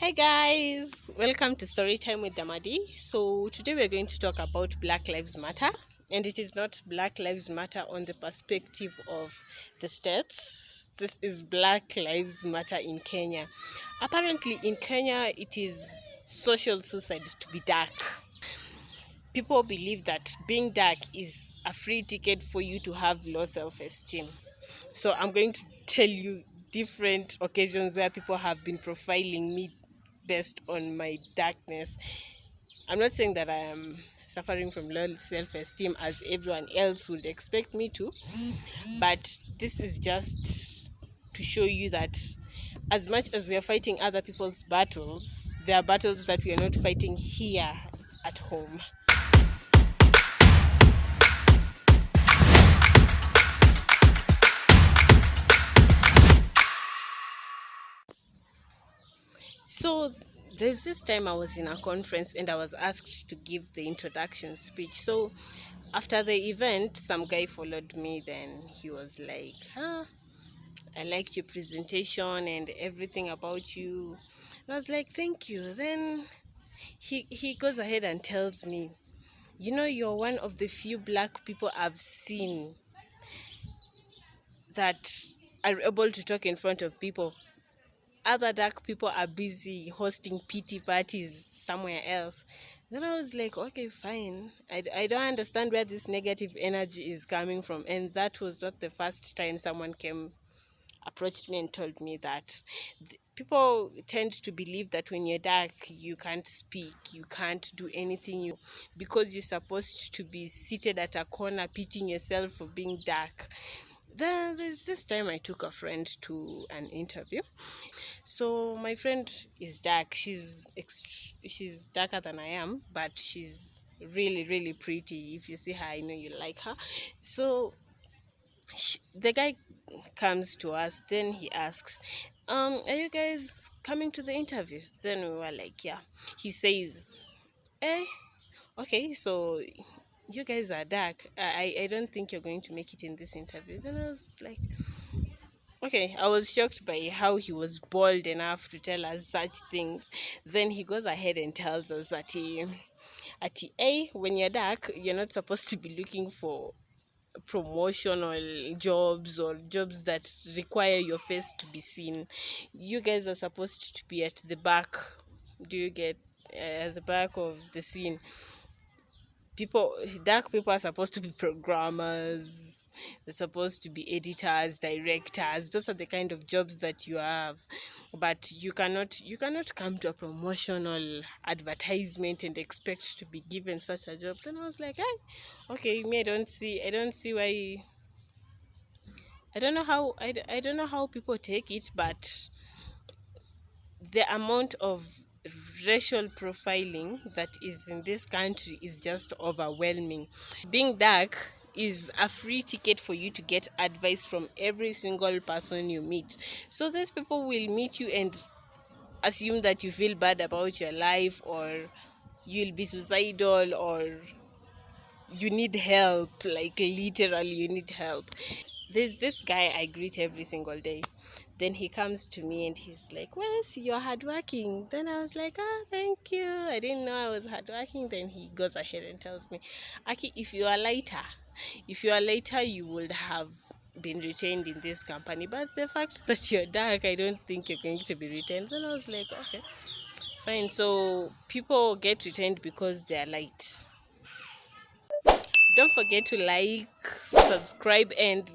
Hey guys, welcome to Storytime with Damadi. So, today we're going to talk about Black Lives Matter, and it is not Black Lives Matter on the perspective of the states. This is Black Lives Matter in Kenya. Apparently, in Kenya, it is social suicide to be dark. People believe that being dark is a free ticket for you to have low self esteem. So, I'm going to tell you different occasions where people have been profiling me based on my darkness. I'm not saying that I am suffering from low self esteem as everyone else would expect me to, but this is just to show you that as much as we are fighting other people's battles, there are battles that we are not fighting here at home. So there's this time I was in a conference and I was asked to give the introduction speech. So after the event, some guy followed me. Then he was like, "Huh, I liked your presentation and everything about you." And I was like, "Thank you." Then he he goes ahead and tells me, "You know, you're one of the few black people I've seen that are able to talk in front of people other dark people are busy hosting pity parties somewhere else. Then I was like, okay, fine. I, I don't understand where this negative energy is coming from. And that was not the first time someone came, approached me and told me that. People tend to believe that when you're dark, you can't speak, you can't do anything you, because you're supposed to be seated at a corner, pitying yourself for being dark. Then there's this time I took a friend to an interview. So my friend is dark. She's ext- she's darker than I am, but she's really really pretty. If you see her, I know you like her. So she, the guy comes to us. Then he asks, um, "Are you guys coming to the interview?" Then we were like, "Yeah." He says, "Eh, okay. So you guys are dark. I, I don't think you're going to make it in this interview. Then I was like, okay, I was shocked by how he was bold enough to tell us such things. Then he goes ahead and tells us that he, at A, when you're dark, you're not supposed to be looking for promotional jobs or jobs that require your face to be seen. You guys are supposed to be at the back. Do you get uh, at the back of the scene? People dark people are supposed to be programmers they're supposed to be editors directors. Those are the kind of jobs that you have. But you cannot you cannot come to a promotional advertisement and expect to be given such a job. Then i was like hey okay me i don't see i don't see why i don't know how i, I don't know how people take it but the amount of racial profiling that is in this country is just overwhelming. Being dark is a free ticket for you to get advice from every single person you meet. So these people will meet you and assume that you feel bad about your life or you'll be suicidal or you need help like literally you need help there's this guy i greet every single day then he comes to me and he's like, Well, you're hardworking. Then I was like, Oh, thank you. I didn't know I was hardworking. Then he goes ahead and tells me, Aki, if you are later, if you are later, you would have been retained in this company. But the fact that you're dark, I don't think you're going to be retained. Then I was like, Okay, fine. So people get retained because they're light. Don't forget to like, subscribe, and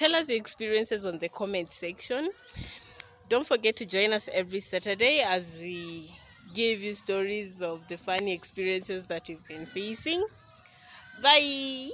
tell us your experiences on the comment section. Don't forget to join us every Saturday as we give you stories of the funny experiences that you've been facing. Bye.